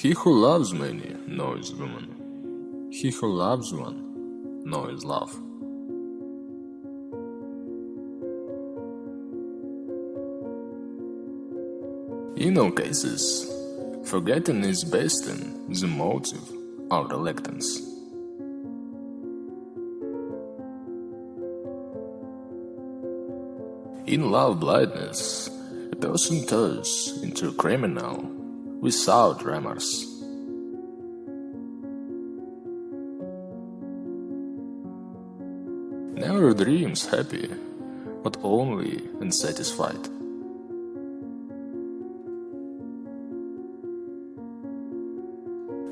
He who loves many knows woman. He who loves one knows love. In all cases, forgetting is based on the motive or reluctance. In love blindness, a person turns into a criminal without remorse. Never dreams happy, but only unsatisfied.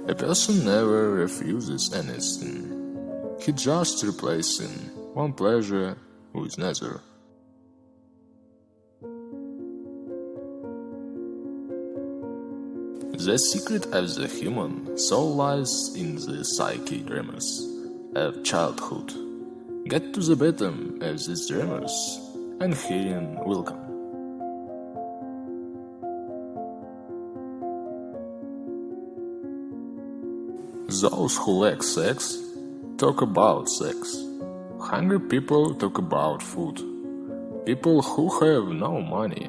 A person never refuses anything. He just replacing one pleasure with another. The secret of the human soul lies in the psyche dreamers of childhood. Get to the bottom of these dreamers, and healing will come. Those who lack sex talk about sex. Hungry people talk about food. People who have no money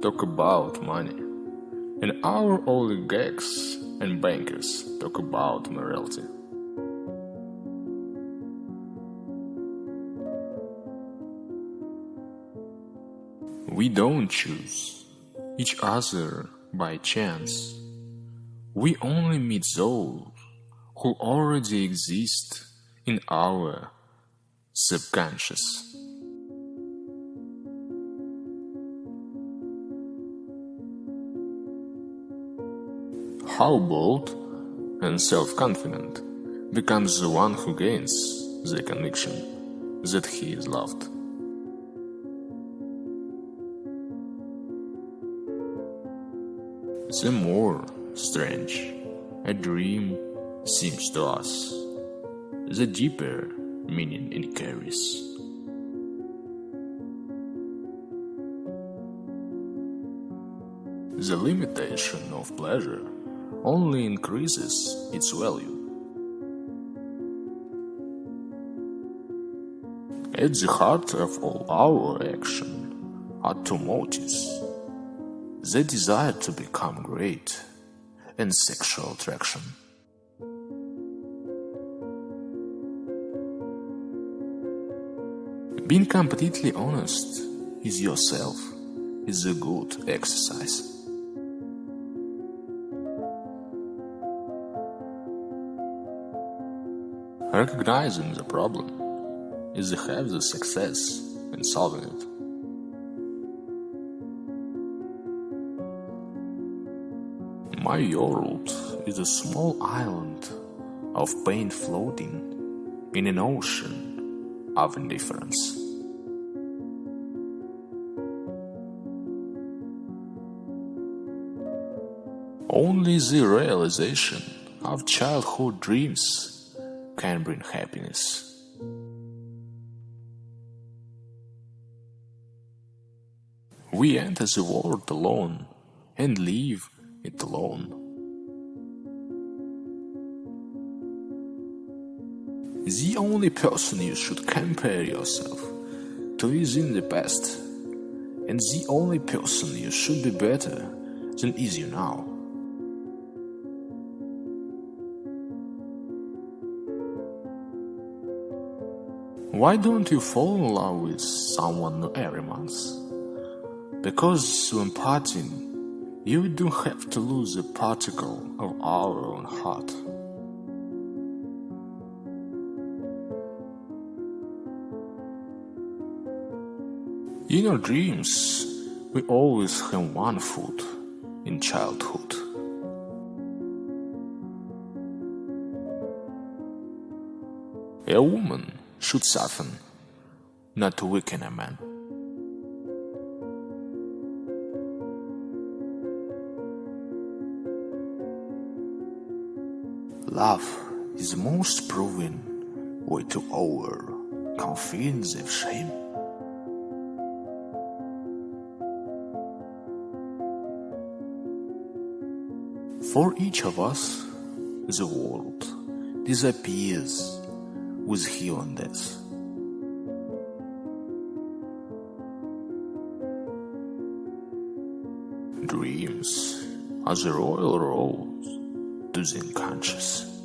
talk about money. And our oligarchs and bankers talk about morality. We don't choose each other by chance. We only meet those who already exist in our subconscious. How bold and self confident becomes the one who gains the conviction that he is loved. The more strange a dream seems to us, the deeper meaning it carries. The limitation of pleasure only increases its value. At the heart of all our action are two motives the desire to become great and sexual attraction. Being completely honest with yourself is a good exercise. Recognizing the problem is the half the success in solving it. My world is a small island of pain floating in an ocean of indifference. Only the realization of childhood dreams can bring happiness. We enter the world alone and leave it alone. The only person you should compare yourself to is in the past, and the only person you should be better than is you now. Why don't you fall in love with someone every month? Because when parting, you don't have to lose a particle of our own heart. In our dreams, we always have one foot in childhood. A woman should soften, not to weaken a man. Love is the most proven way to over confidence of shame. For each of us, the world disappears with heal on this? Dreams are the royal roads to the unconscious.